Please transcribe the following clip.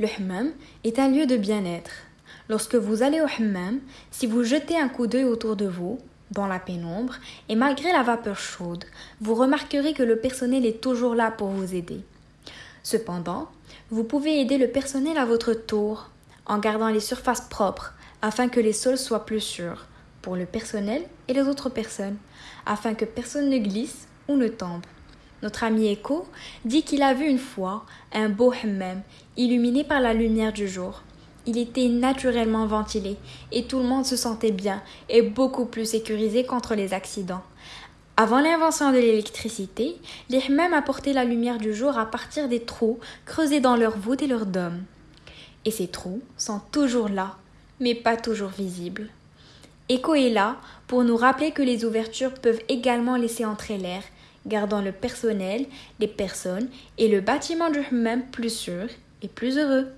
Le hammam est un lieu de bien-être. Lorsque vous allez au hammam, si vous jetez un coup d'œil autour de vous, dans la pénombre, et malgré la vapeur chaude, vous remarquerez que le personnel est toujours là pour vous aider. Cependant, vous pouvez aider le personnel à votre tour, en gardant les surfaces propres, afin que les sols soient plus sûrs, pour le personnel et les autres personnes, afin que personne ne glisse ou ne tombe. Notre ami Echo dit qu'il a vu une fois un beau hammam illuminé par la lumière du jour. Il était naturellement ventilé et tout le monde se sentait bien et beaucoup plus sécurisé contre les accidents. Avant l'invention de l'électricité, les hammams apportaient la lumière du jour à partir des trous creusés dans leur voûte et leur dôme. Et ces trous sont toujours là, mais pas toujours visibles. Echo est là pour nous rappeler que les ouvertures peuvent également laisser entrer l'air, gardant le personnel, les personnes et le bâtiment du hammam plus sûr et plus heureux.